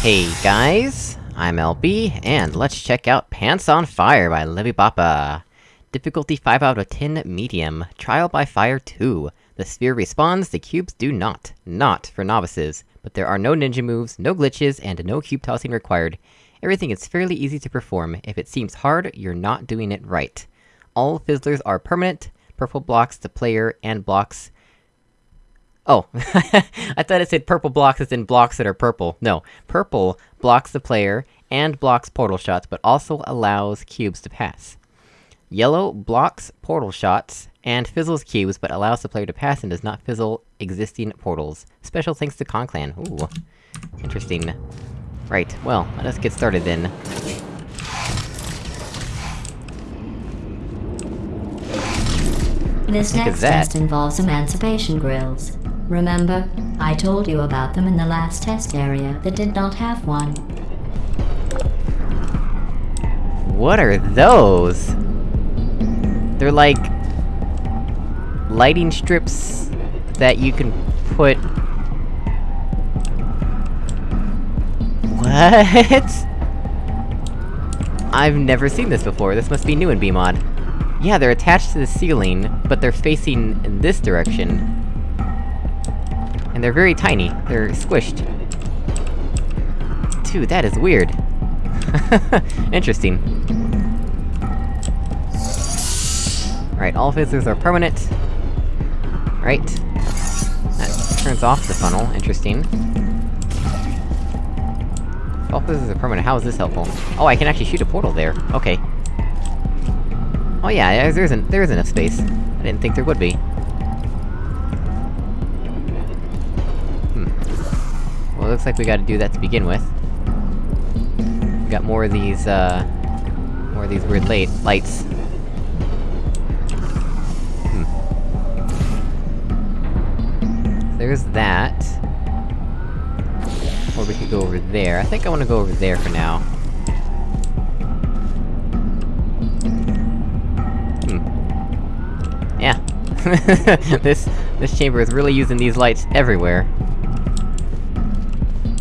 Hey guys, I'm LB, and let's check out Pants on Fire by Levibappa. Difficulty 5 out of 10, medium. Trial by Fire 2. The sphere responds, the cubes do not. Not for novices. But there are no ninja moves, no glitches, and no cube tossing required. Everything is fairly easy to perform. If it seems hard, you're not doing it right. All fizzlers are permanent, purple blocks the player, and blocks Oh, I thought it said purple blocks as in blocks that are purple. No, purple blocks the player, and blocks portal shots, but also allows cubes to pass. Yellow blocks portal shots, and fizzles cubes, but allows the player to pass and does not fizzle existing portals. Special thanks to Conclan. Ooh. Interesting. Right, well, let us get started then. This next test involves emancipation grills. Remember, I told you about them in the last test area that did not have one. What are those? They're like... Lighting strips... that you can put... What? I've never seen this before, this must be new in BEEmod. Yeah, they're attached to the ceiling, but they're facing in this direction. And they're very tiny, they're squished. Dude, that is weird. Interesting. All fizzlers are permanent. Right. That turns off the funnel, interesting. All fizzlers are permanent, how is this helpful? Oh, I can actually shoot a portal there, okay. Oh yeah, there- isn't- there is enough space. I didn't think there would be. Looks like we gotta do that to begin with. We got more of these, uh... More of these weird late lights. Hmm. There's that. Or we could go over there. I think I wanna go over there for now. Hmm. Yeah. this- this chamber is really using these lights everywhere.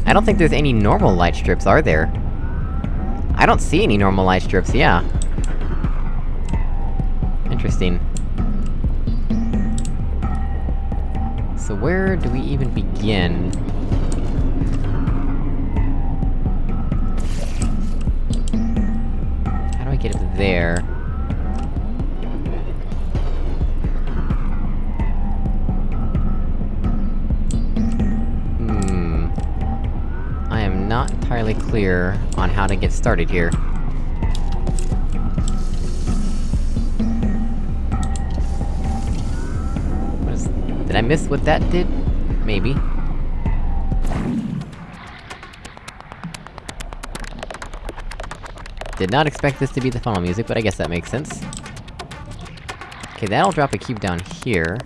I don't think there's any normal light strips, are there? I don't see any normal light strips, yeah. Interesting. So where do we even begin? How do I get up there? Not entirely clear on how to get started here. Did I miss what that did? Maybe. Did not expect this to be the funnel music, but I guess that makes sense. Okay, that'll drop a cube down here.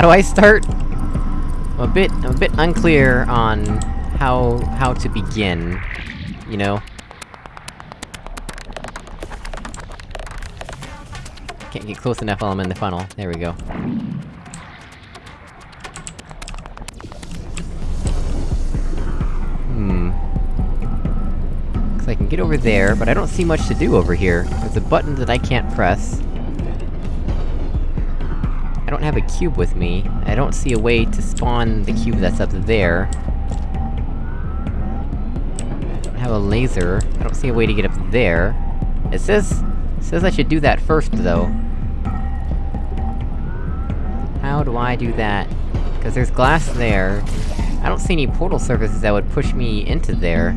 How do I start? I'm a bit- I'm a bit unclear on how- how to begin, you know? Can't get close enough while I'm in the funnel. There we go. Hmm... I can get over there, but I don't see much to do over here. There's a button that I can't press. Don't have a cube with me. I don't see a way to spawn the cube that's up there. I don't have a laser. I don't see a way to get up there. It says... it says I should do that first, though. How do I do that? Cause there's glass there. I don't see any portal surfaces that would push me into there.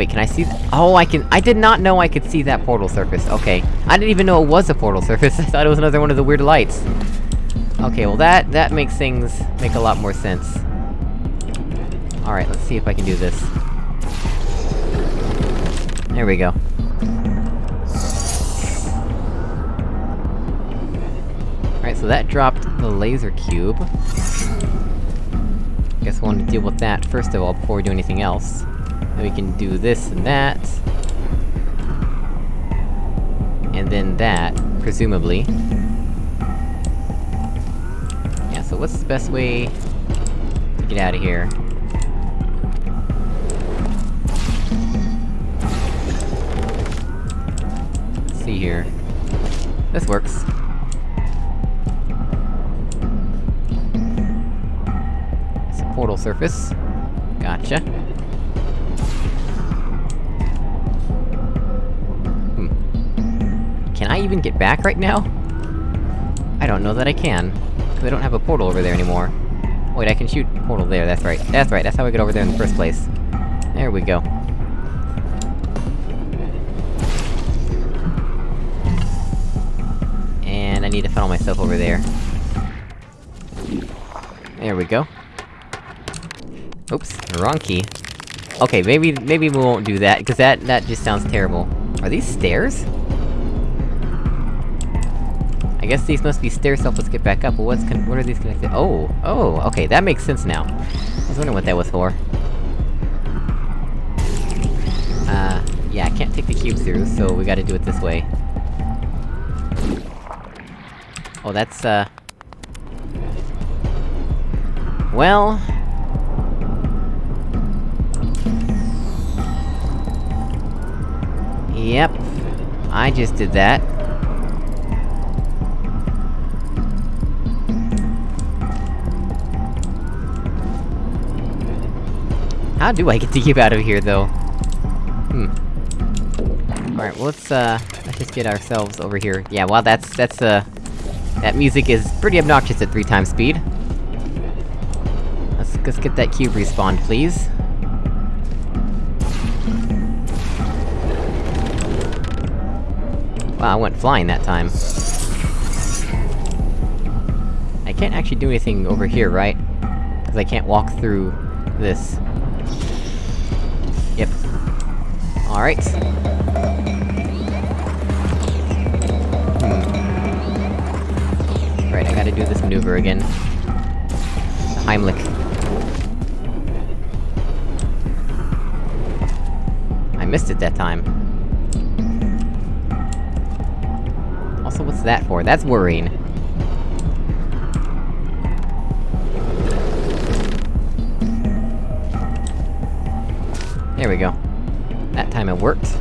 Wait, can I see Oh, I can- I did not know I could see that portal surface, okay. I didn't even know it was a portal surface, I thought it was another one of the weird lights. Okay, well that- that makes things make a lot more sense. Alright, let's see if I can do this. There we go. Alright, so that dropped the laser cube. Guess we'll want to deal with that first of all, before we do anything else. We can do this and that. And then that, presumably. Yeah, so what's the best way... to get out of here? Let's see here. This works. It's a portal surface. Gotcha. Even get back right now? I don't know that I can. Cause I don't have a portal over there anymore. Wait, I can shoot portal there, that's right. That's right, that's how I get over there in the first place. There we go. And I need to funnel myself over there. There we go. Oops, wrong key. Okay, maybe- maybe we won't do that, cause that- that just sounds terrible. Are these stairs? I guess these must be stairs to help us get back up, but what's what are these connected- Oh! Oh, okay, that makes sense now. I was wondering what that was for. Uh, yeah, I can't take the cube through, so we gotta do it this way. Oh, that's, uh... Well... Yep. I just did that. How do I get to keep out of here, though? Hmm. Alright, well, let's, uh... Let's just get ourselves over here. Yeah, well, that's- that's, uh... That music is pretty obnoxious at three times speed. Let's- let's get that cube respawned, please. Wow, I went flying that time. I can't actually do anything over here, right? Because I can't walk through this. Alright. Hmm. Right, I gotta do this maneuver again. Heimlich. I missed it that time. Also, what's that for? That's worrying. There we go. That time it worked. So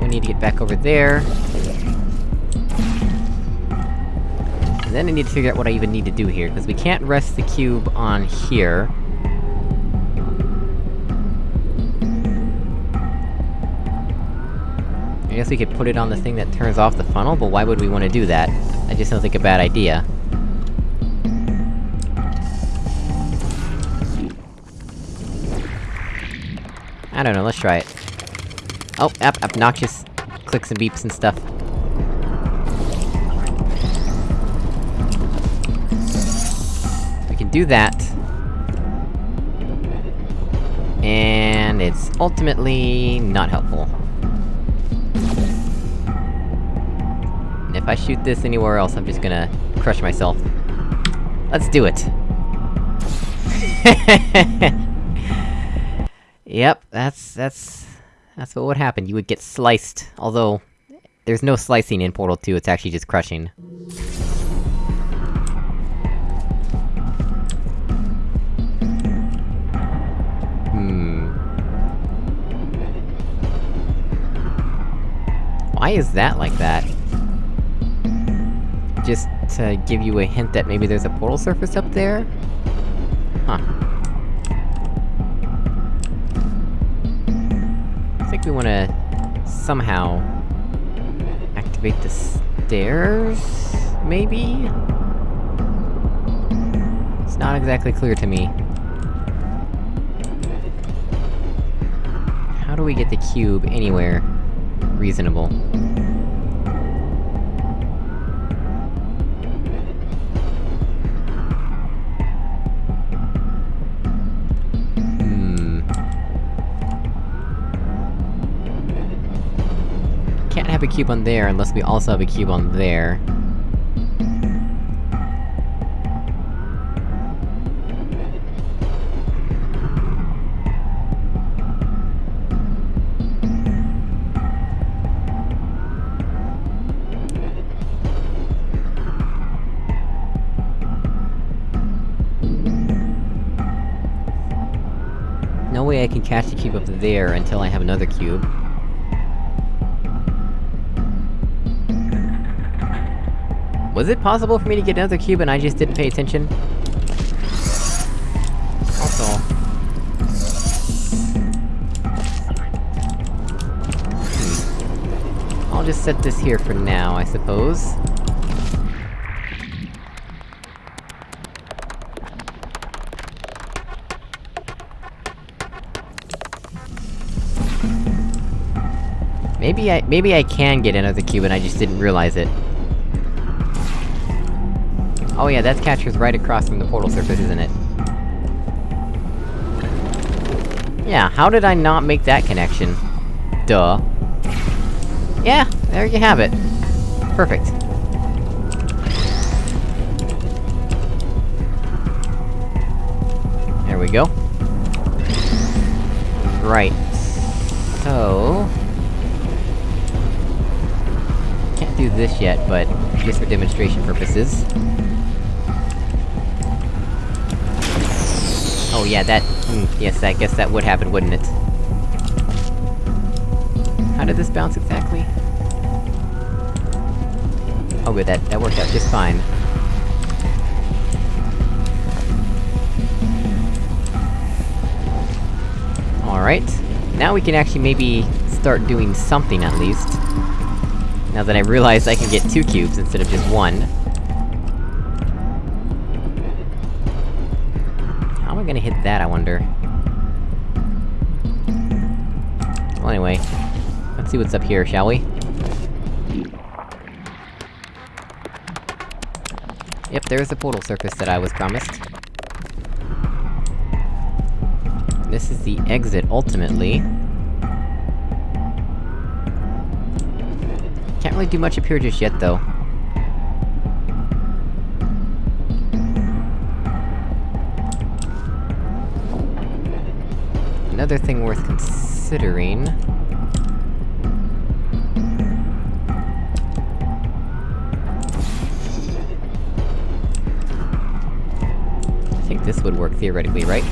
we need to get back over there. And then I need to figure out what I even need to do here, because we can't rest the cube on here. I guess we could put it on the thing that turns off the funnel, but why would we want to do that? I just don't think a bad idea. I don't know, let's try it. Oh, up, obnoxious clicks and beeps and stuff. We can do that. And it's ultimately not helpful. If I shoot this anywhere else, I'm just gonna crush myself. Let's do it! Yep, that's- that's... That's what would happen, you would get sliced. Although, there's no slicing in Portal 2, it's actually just crushing. Hmm... Why is that like that? Just to give you a hint that maybe there's a portal surface up there? Huh. We wanna... somehow... activate the stairs? Maybe? It's not exactly clear to me. How do we get the cube anywhere reasonable? cube on there, unless we also have a cube on there. No way I can catch the cube up there until I have another cube. Was it possible for me to get another cube and I just didn't pay attention? Also... Hmm. I'll just set this here for now, I suppose. Maybe I- maybe I can get another cube and I just didn't realize it. Oh yeah, that catcher's right across from the portal surface, isn't it? Yeah, how did I not make that connection? Duh. Yeah, there you have it. Perfect. There we go. Right. So... Can't do this yet, but just for demonstration purposes. Oh yeah, that- mm, yes, I guess that would happen, wouldn't it? How did this bounce exactly? Oh good, that- that worked out just fine. Alright. Now we can actually maybe start doing something at least. Now that I realize I can get two cubes instead of just one. Hit that, I wonder? Well anyway, let's see what's up here, shall we? Yep, there's the portal surface that I was promised. This is the exit, ultimately. Can't really do much up here just yet, though. Another thing worth considering... I think this would work theoretically, right?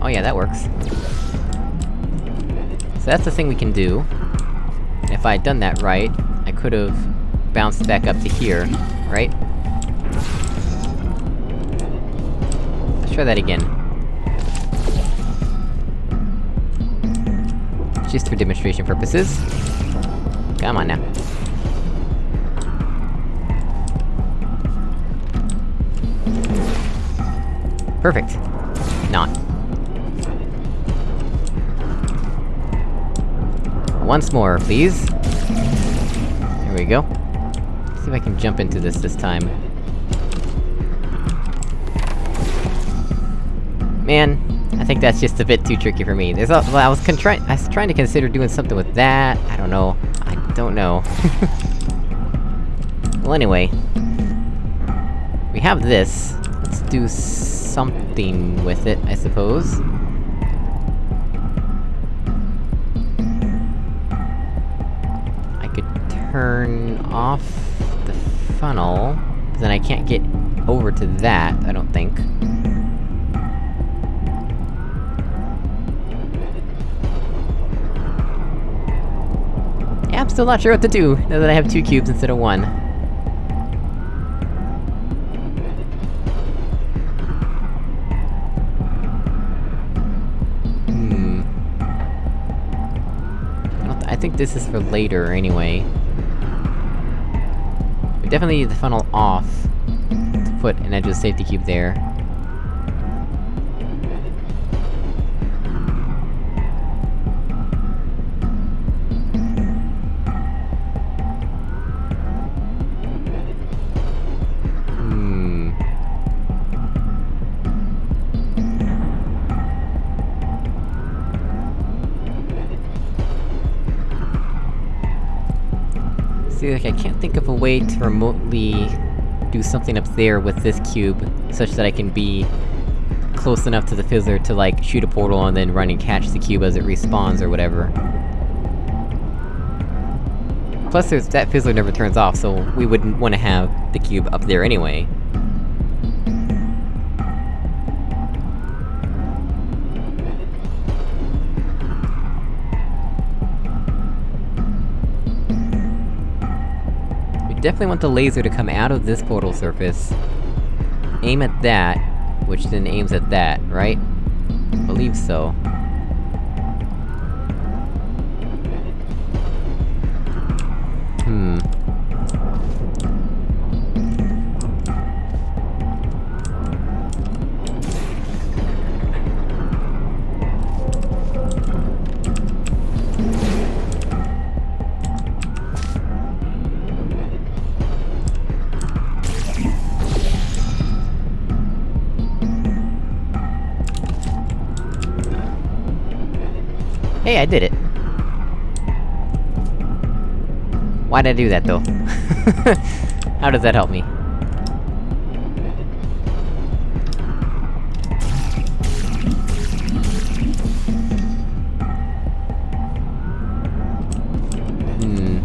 Oh yeah, that works. So that's the thing we can do. And if I had done that right, I could've bounced back up to here, right? Let's try that again. Just for demonstration purposes. Come on now. Perfect. Not. Once more, please. There we go. see if I can jump into this this time. Man, think that's just a bit too tricky for me. There's a- well, I was trying- I was trying to consider doing something with that, I don't know. I don't know. well anyway. We have this. Let's do something with it, I suppose. I could turn off the funnel, then I can't get over to that, I don't think. Still not sure what to do, now that I have two cubes instead of one. Hmm... I, I think this is for later, anyway. We definitely need the funnel off, to put an edgeless safety cube there. Like, I can't think of a way to remotely do something up there with this cube, such that I can be close enough to the fizzler to, like, shoot a portal and then run and catch the cube as it respawns or whatever. Plus, that fizzler never turns off, so we wouldn't wanna have the cube up there anyway. Definitely want the laser to come out of this portal surface. Aim at that, which then aims at that, right? believe so. Hmm. Did it! Why'd I do that, though? How does that help me? Hmm...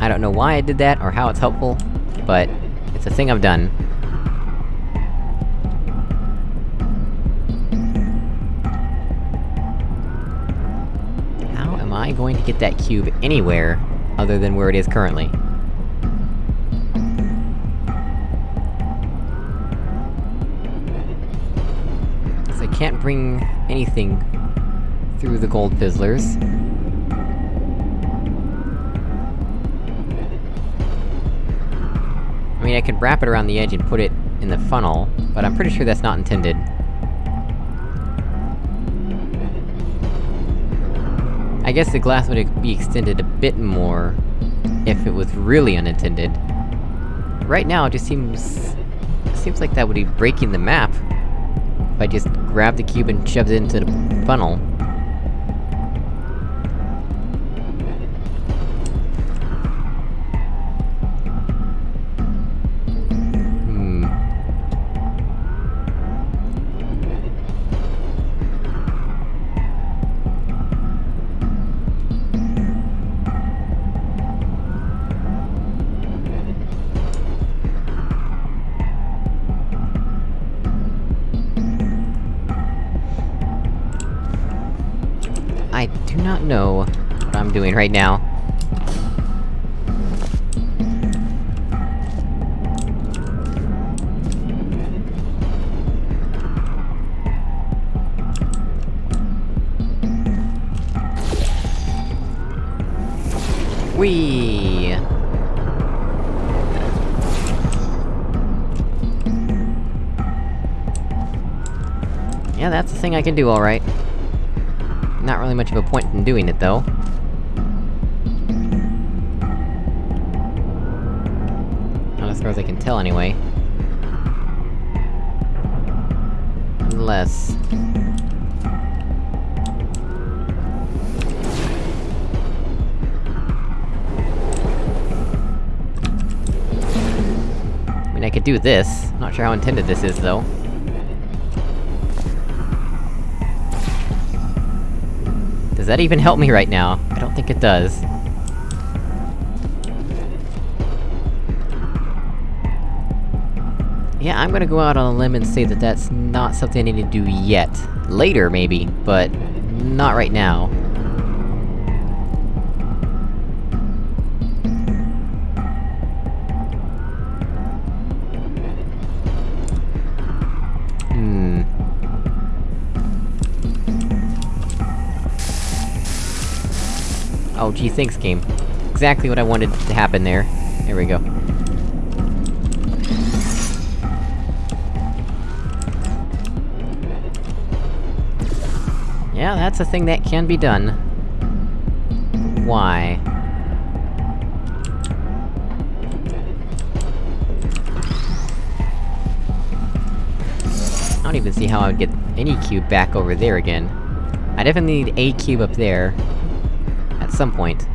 I don't know why I did that, or how it's helpful, but it's a thing I've done. I going to get that cube anywhere, other than where it is currently? So I can't bring anything through the gold fizzlers. I mean, I could wrap it around the edge and put it in the funnel, but I'm pretty sure that's not intended. I guess the glass would be extended a bit more... if it was really unintended. Right now, it just seems... seems like that would be breaking the map. If I just grab the cube and shove it into the funnel. Right now. Whee! Yeah, that's the thing I can do alright. Not really much of a point in doing it, though. Far as I can tell, anyway. Unless... I mean, I could do this. Not sure how intended this is, though. Does that even help me right now? I don't think it does. Yeah, I'm gonna go out on a limb and say that that's not something I need to do yet. Later, maybe, but... not right now. Hmm... Oh gee, thanks game. Exactly what I wanted to happen there. There we go. Yeah, that's a thing that can be done. Why? I don't even see how I would get any cube back over there again. I definitely need a cube up there. At some point.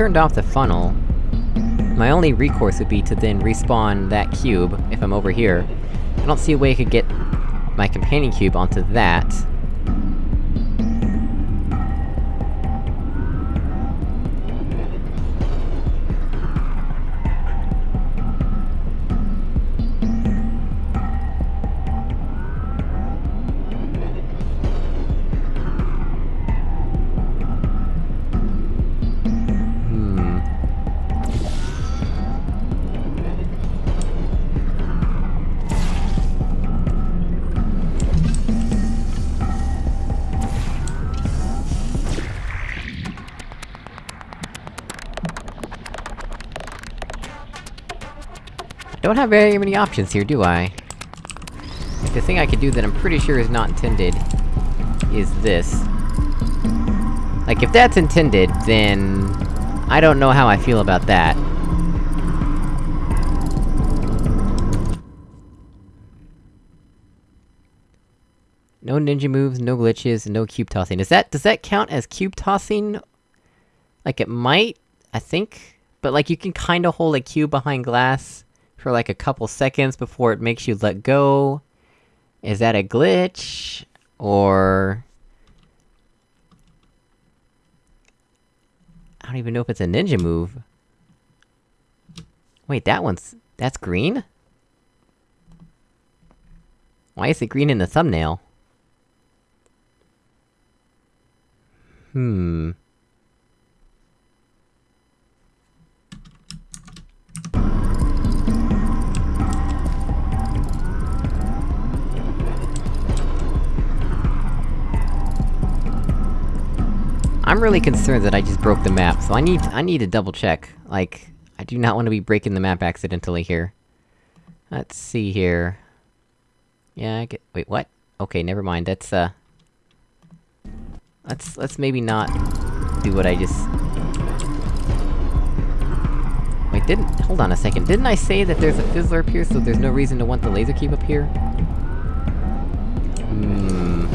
Turned off the funnel, my only recourse would be to then respawn that cube, if I'm over here. I don't see a way I could get my companion cube onto that. Don't have very many options here, do I? The thing I could do that I'm pretty sure is not intended... is this. Like, if that's intended, then... I don't know how I feel about that. No ninja moves, no glitches, no cube tossing. Is that- does that count as cube tossing? Like, it might? I think? But like, you can kinda hold a cube behind glass for like a couple seconds before it makes you let go. Is that a glitch? Or... I don't even know if it's a ninja move. Wait, that one's... that's green? Why is it green in the thumbnail? Hmm... I'm really concerned that I just broke the map, so I need- I need to double check. Like, I do not want to be breaking the map accidentally here. Let's see here... Yeah, I get- wait, what? Okay, never mind, that's, uh... Let's- let's maybe not do what I just... Wait, didn't- hold on a second, didn't I say that there's a fizzler up here, so there's no reason to want the laser cube up here? Hmm...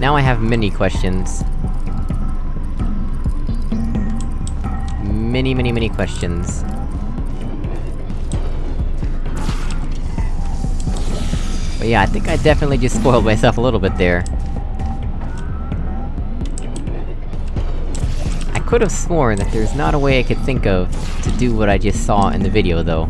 Now I have many questions. Many, many, many questions. But yeah, I think I definitely just spoiled myself a little bit there. I could have sworn that there's not a way I could think of to do what I just saw in the video, though.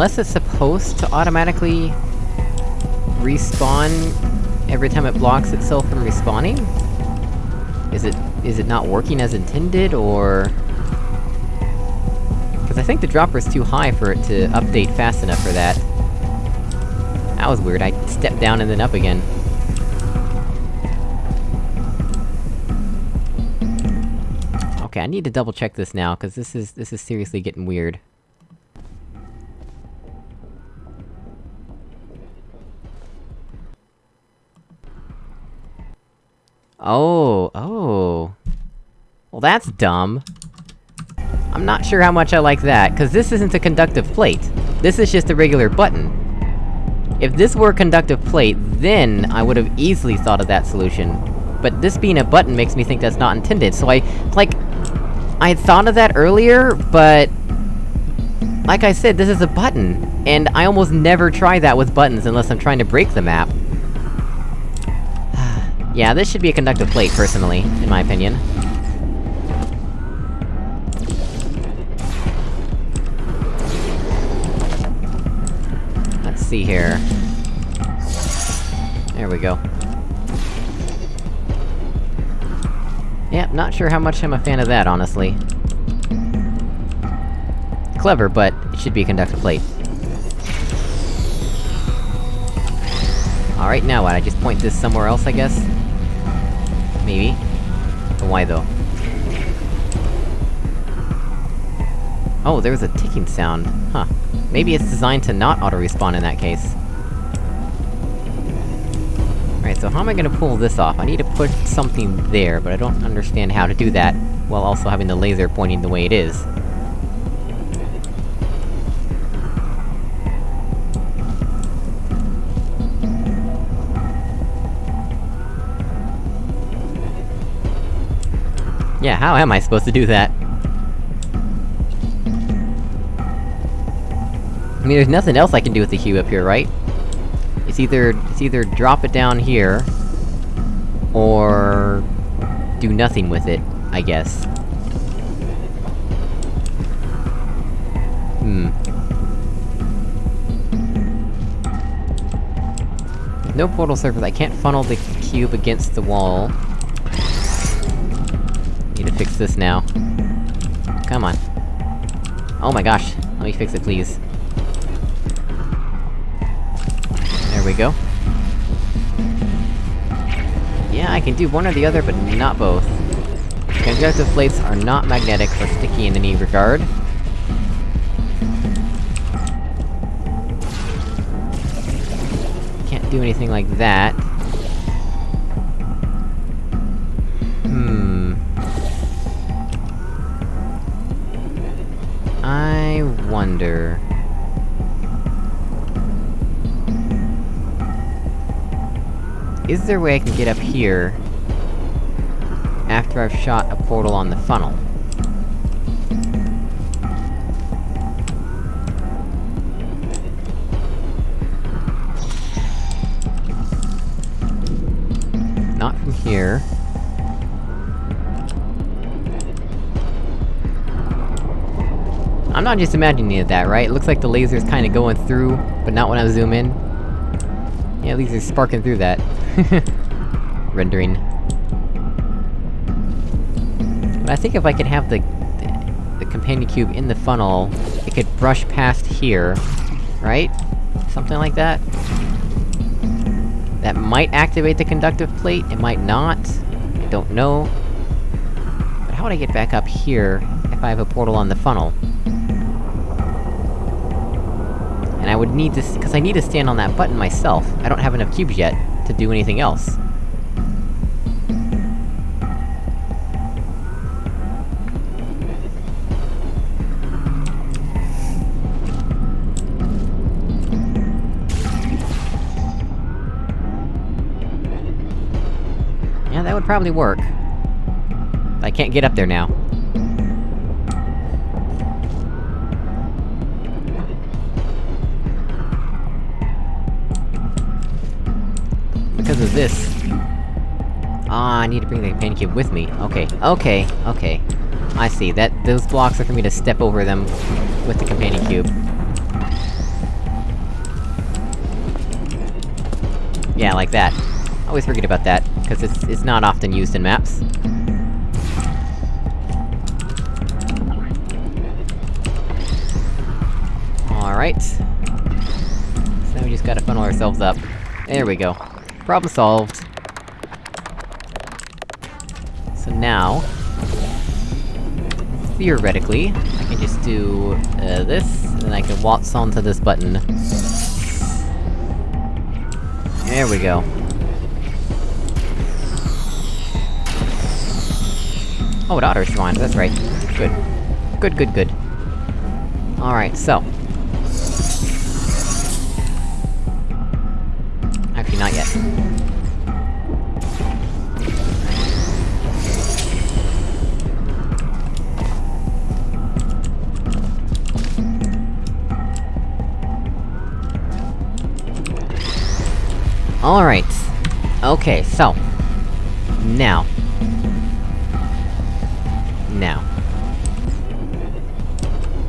Unless it's supposed to automatically... respawn every time it blocks itself from respawning? Is it- is it not working as intended, or...? Cause I think the dropper's too high for it to update fast enough for that. That was weird, I stepped down and then up again. Okay, I need to double check this now, cause this is- this is seriously getting weird. Oh, oh. Well that's dumb. I'm not sure how much I like that, cause this isn't a conductive plate. This is just a regular button. If this were a conductive plate, then I would've easily thought of that solution. But this being a button makes me think that's not intended, so I- like... I had thought of that earlier, but... Like I said, this is a button, and I almost never try that with buttons unless I'm trying to break the map. Yeah, this should be a conductive plate, personally, in my opinion. Let's see here. There we go. Yeah, not sure how much I'm a fan of that, honestly. Clever, but it should be a conductive plate. Alright, now what? I just point this somewhere else, I guess? Maybe? Why though? Oh, there was a ticking sound. Huh. Maybe it's designed to not auto-respawn in that case. Alright, so how am I gonna pull this off? I need to put something there, but I don't understand how to do that, while also having the laser pointing the way it is. Yeah, how am I supposed to do that? I mean, there's nothing else I can do with the cube up here, right? It's either- it's either drop it down here... Or... do nothing with it, I guess. Hmm. No portal surface, I can't funnel the cube against the wall. Need to fix this now. Come on. Oh my gosh, let me fix it please. There we go. Yeah, I can do one or the other, but not both. Conductive plates are not magnetic or sticky in any regard. Can't do anything like that. There a way I can get up here... after I've shot a portal on the funnel? Not from here. I'm not just imagining that, right? It looks like the laser's kinda going through, but not when I zoom in. Yeah, it's sparking through that. Rendering. But I think if I could have the... the companion cube in the funnel, it could brush past here, right? Something like that? That might activate the conductive plate, it might not. I don't know. But how would I get back up here, if I have a portal on the funnel? And I would need to- cause I need to stand on that button myself. I don't have enough cubes yet to do anything else. Yeah, that would probably work. I can't get up there now. Need to bring the companion cube with me. Okay, okay, okay. I see, that- those blocks are for me to step over them with the companion cube. Yeah, like that. Always forget about that, because it's- it's not often used in maps. Alright. So now we just gotta funnel ourselves up. There we go. Problem solved. So now... Theoretically, I can just do, uh, this, and I can waltz onto this button. There we go. Oh, it auto-respawned, that's right. Good. Good, good, good. Alright, so... Alright. Okay, so... Now. Now.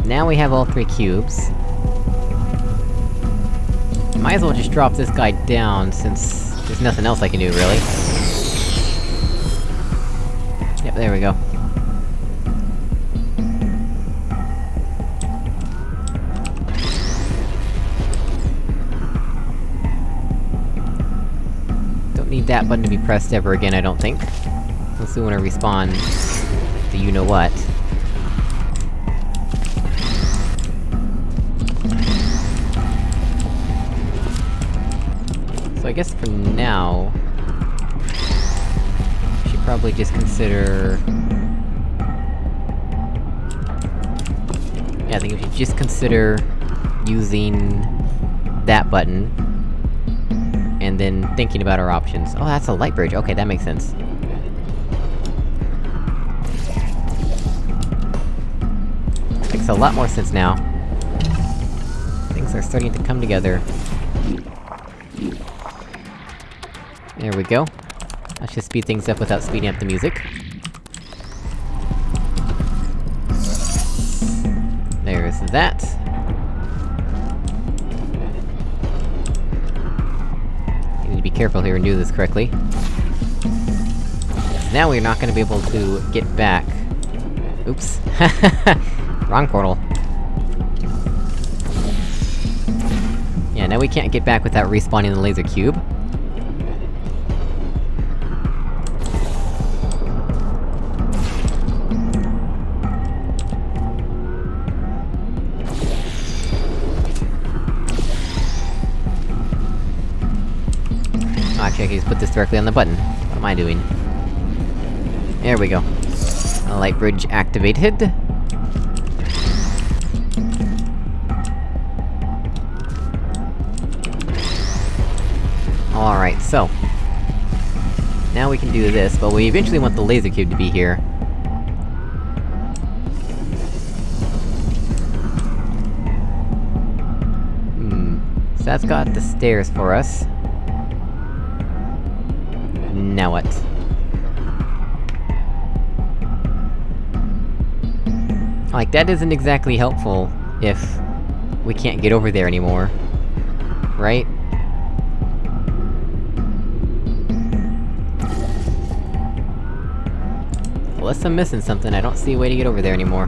Now we have all three cubes. Might as well just drop this guy down, since there's nothing else I can do, really. Yep, there we go. need that button to be pressed ever again, I don't think. Unless we wanna respawn... the you-know-what. So I guess for now... should probably just consider... Yeah, I think we should just consider... using... that button, then thinking about our options. Oh, that's a light bridge, okay, that makes sense. Makes a lot more sense now. Things are starting to come together. There we go. Let's just speed things up without speeding up the music. Do this correctly. Now we're not gonna be able to get back. Oops. Wrong portal. Yeah, now we can't get back without respawning the laser cube. Actually, I can just put this directly on the button. What am I doing? There we go. Light bridge activated. Alright, so... Now we can do this, but we eventually want the laser cube to be here. Hmm... So that's got the stairs for us. Like, that isn't exactly helpful, if... we can't get over there anymore. Right? Unless I'm missing something, I don't see a way to get over there anymore.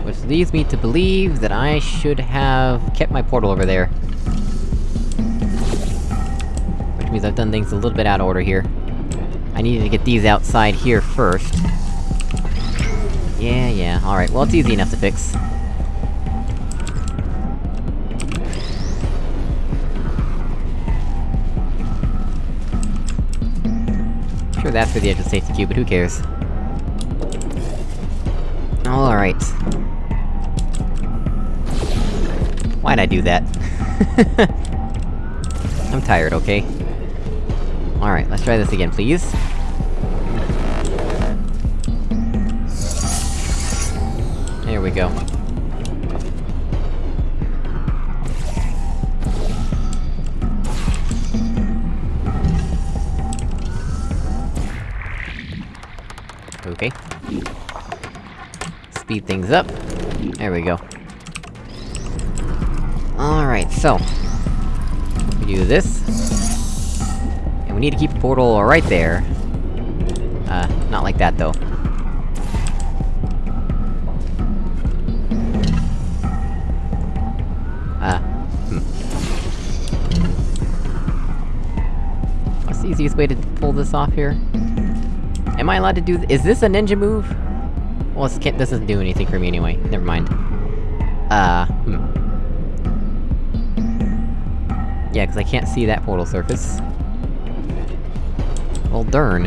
Which leads me to believe that I should have kept my portal over there. Means I've done things a little bit out of order here. I needed to get these outside here first. Yeah, yeah, alright, well it's easy enough to fix. Sure that's for the edgeless safety cube, but who cares? Alright. Why'd I do that? I'm tired, okay? Alright, let's try this again, please. There we go. Okay. Speed things up. There we go. Alright, so... We do this. Need to keep the portal right there. Uh, not like that, though. Uh, hmm. What's the easiest way to pull this off here? Am I allowed to do th- is this a ninja move? Well, this, can't, this doesn't do anything for me anyway, never mind. Uh, hmm. Yeah, cause I can't see that portal surface. Darn.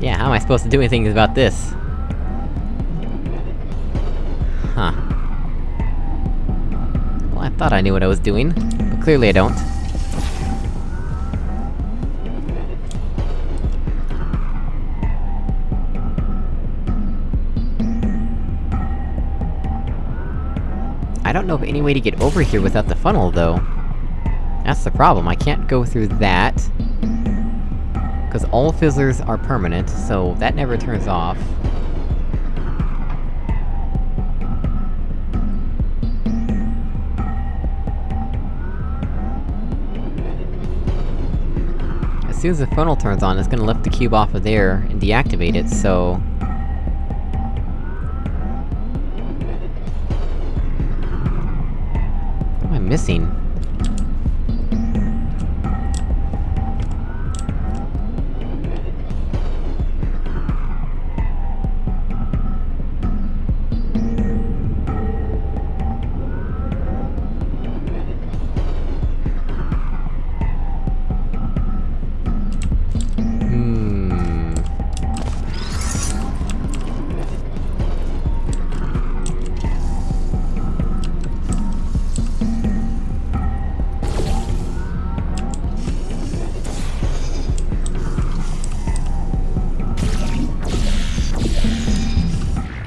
Yeah, how am I supposed to do anything about this? Huh. Well, I thought I knew what I was doing, but clearly I don't. Don't know of any way to get over here without the funnel, though. That's the problem, I can't go through that. Cause all fizzlers are permanent, so that never turns off. As soon as the funnel turns on, it's gonna lift the cube off of there and deactivate it, so... missing?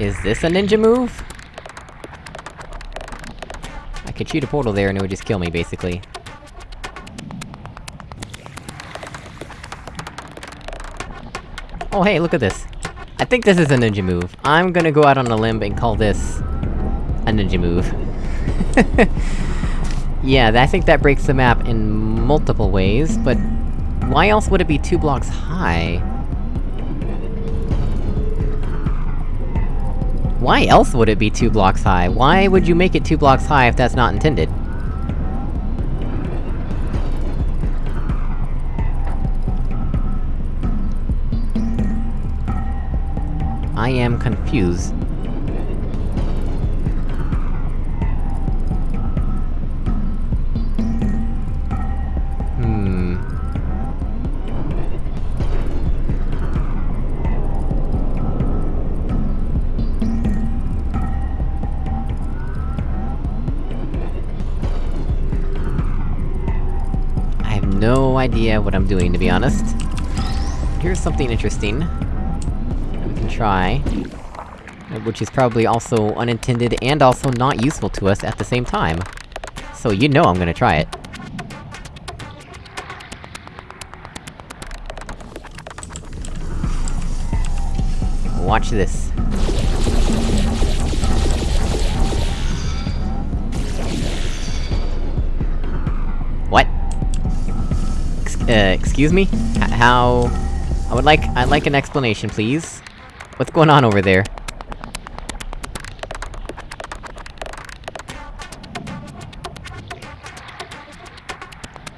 Is this a ninja move? I could shoot a portal there and it would just kill me, basically. Oh hey, look at this. I think this is a ninja move. I'm gonna go out on a limb and call this... a ninja move. yeah, I think that breaks the map in multiple ways, but... Why else would it be two blocks high? Why else would it be two blocks high? Why would you make it two blocks high if that's not intended? I am confused. Idea what I'm doing, to be honest. Here's something interesting. We can try. Which is probably also unintended and also not useful to us at the same time. So you know I'm gonna try it. Watch this. Uh, excuse me? H- how... I would like- I'd like an explanation, please. What's going on over there?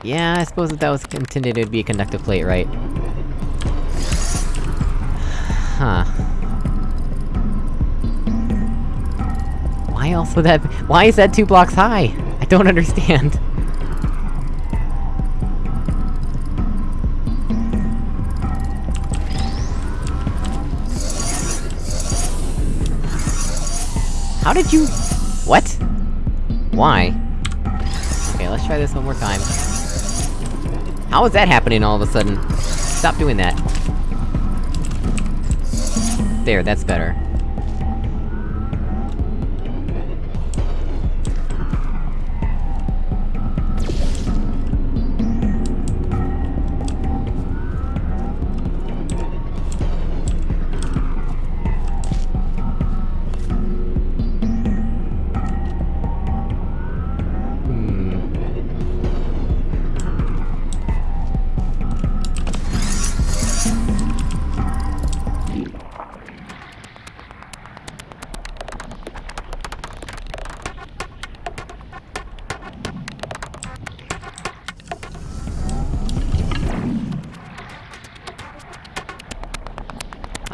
Yeah, I suppose if that was intended, it'd be a conductive plate, right? Huh. Why else would that- why is that two blocks high? I don't understand. How did you... What? Why? Okay, let's try this one more time. How is that happening all of a sudden? Stop doing that. There, that's better.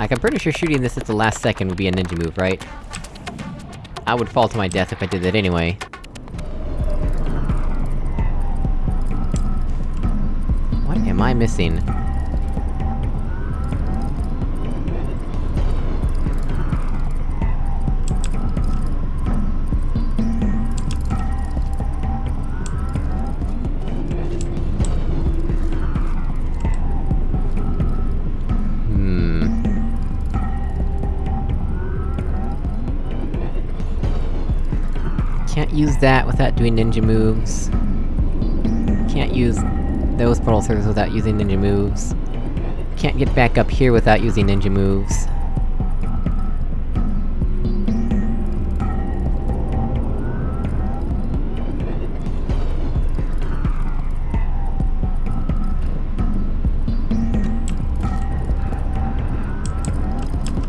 Like, I'm pretty sure shooting this at the last second would be a ninja move, right? I would fall to my death if I did that anyway. What am I missing? Use that without doing ninja moves. Can't use those portal surfaces without using ninja moves. Can't get back up here without using ninja moves.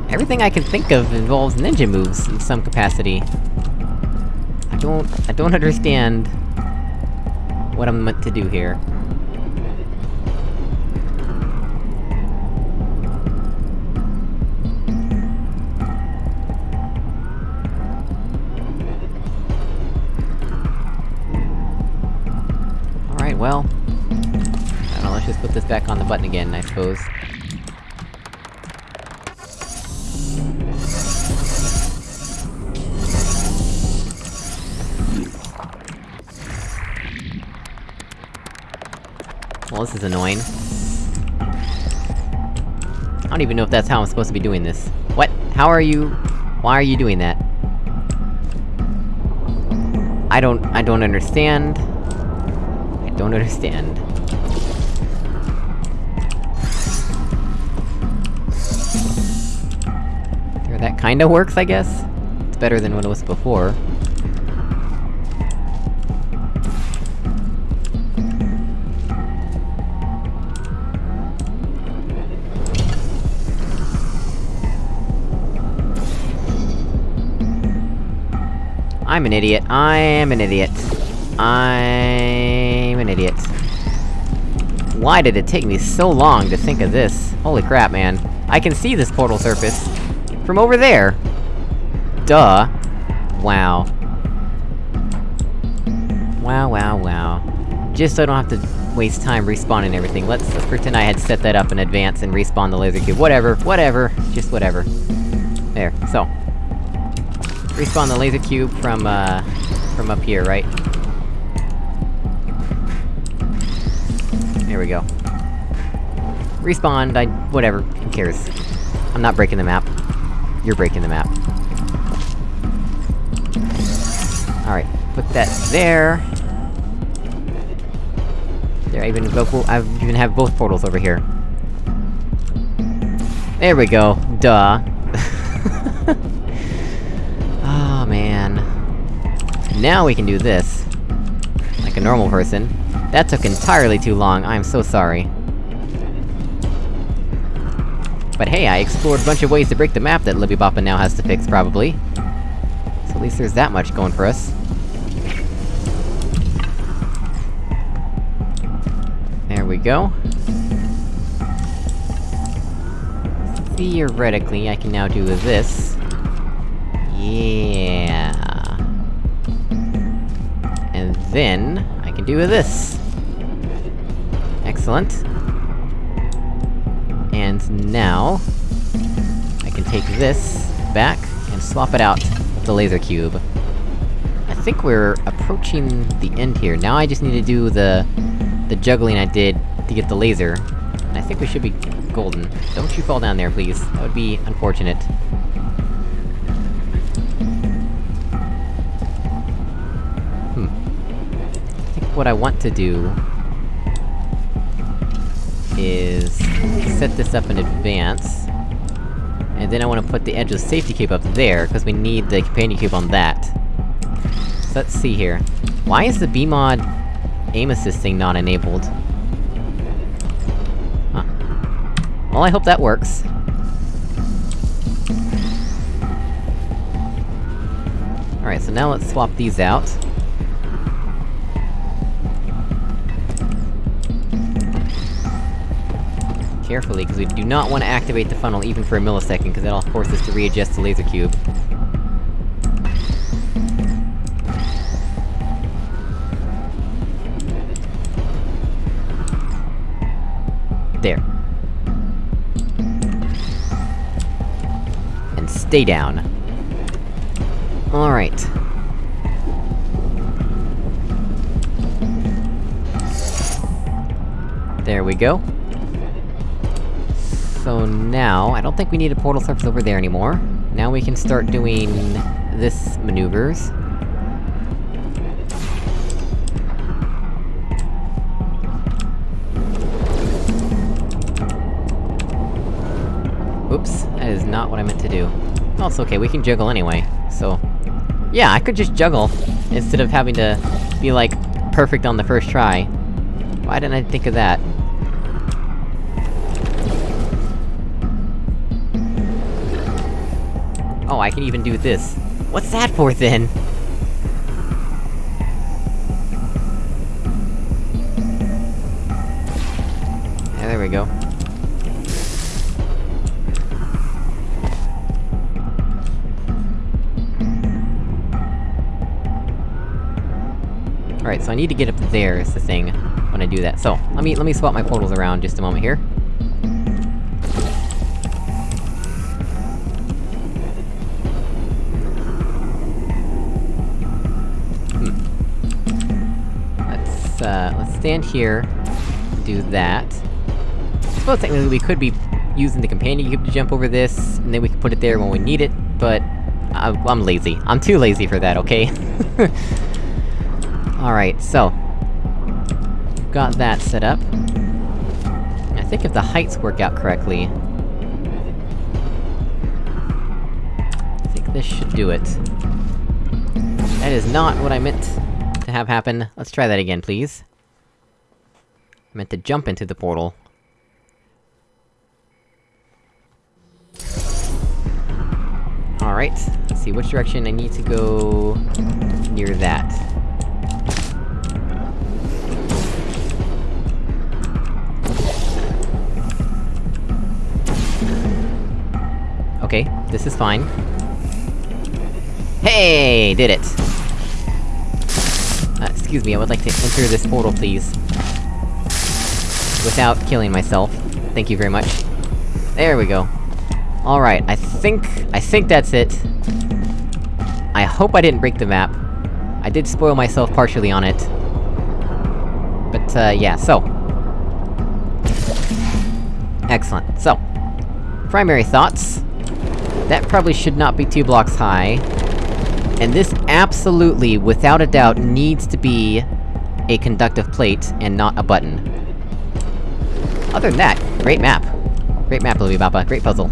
Everything I can think of involves ninja moves in some capacity. Don't- I don't understand... what I'm meant to do here. Alright, well... I don't know, let's just put this back on the button again, I suppose. Well, this is annoying. I don't even know if that's how I'm supposed to be doing this. What? How are you... Why are you doing that? I don't- I don't understand. I don't understand. There, that kinda works, I guess? It's better than what it was before. I'm an idiot. I am an idiot. I'm an idiot. Why did it take me so long to think of this? Holy crap, man. I can see this portal surface! From over there! Duh. Wow. Wow, wow, wow. Just so I don't have to waste time respawning everything, let's- let's pretend I had set that up in advance and respawn the laser cube. Whatever, whatever, just whatever. There, so. Respawn the laser cube from, uh... from up here, right? There we go. Respawned, I- whatever, who cares? I'm not breaking the map. You're breaking the map. Alright, put that there. There, I even go- I even have both portals over here. There we go, duh. Now we can do this. Like a normal person. That took entirely too long, I'm so sorry. But hey, I explored a bunch of ways to break the map that Libby Boppa now has to fix, probably. So at least there's that much going for us. There we go. Theoretically, I can now do this. Yeah... Then, I can do this! Excellent. And now... I can take this back, and swap it out with the laser cube. I think we're approaching the end here. Now I just need to do the... the juggling I did to get the laser. And I think we should be golden. Don't you fall down there, please. That would be unfortunate. What I want to do... is... set this up in advance. And then I wanna put the edge of the safety cube up there, because we need the companion cube on that. So let's see here. Why is the BEEmod aim assist thing not enabled? Huh. Well, I hope that works. Alright, so now let's swap these out. Carefully, because we do not want to activate the funnel even for a millisecond, because that'll force us to readjust the laser cube. There. And stay down. Alright. There we go. So now, I don't think we need a portal surface over there anymore. Now we can start doing... this maneuvers. Oops, that is not what I meant to do. Well, it's okay, we can juggle anyway, so... Yeah, I could just juggle, instead of having to be, like, perfect on the first try. Why didn't I think of that? I can even do this. What's that for, then? Yeah, there we go. Alright, so I need to get up there, is the thing, when I do that. So, let me- let me swap my portals around just a moment here. Stand here, do that. Suppose technically we could be using the companion cube to jump over this, and then we can put it there when we need it, but... I I'm lazy. I'm too lazy for that, okay? Alright, so... Got that set up. I think if the heights work out correctly... I think this should do it. That is not what I meant to have happen. Let's try that again, please. Meant to jump into the portal. Alright, let's see which direction I need to go... near that. Okay, this is fine. Hey! Did it! Uh, excuse me, I would like to enter this portal, please. Without killing myself. Thank you very much. There we go. Alright, I think... I think that's it. I hope I didn't break the map. I did spoil myself partially on it. But, uh, yeah, so... Excellent, so... Primary thoughts. That probably should not be two blocks high. And this absolutely, without a doubt, needs to be a conductive plate, and not a button. Other than that, great map. Great map, Louie Baba, great puzzle.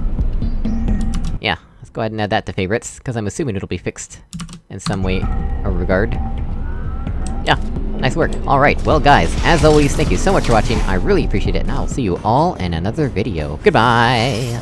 Yeah, let's go ahead and add that to favorites, because I'm assuming it'll be fixed in some way or regard. Yeah, nice work. Alright, well guys, as always, thank you so much for watching, I really appreciate it, and I'll see you all in another video. Goodbye!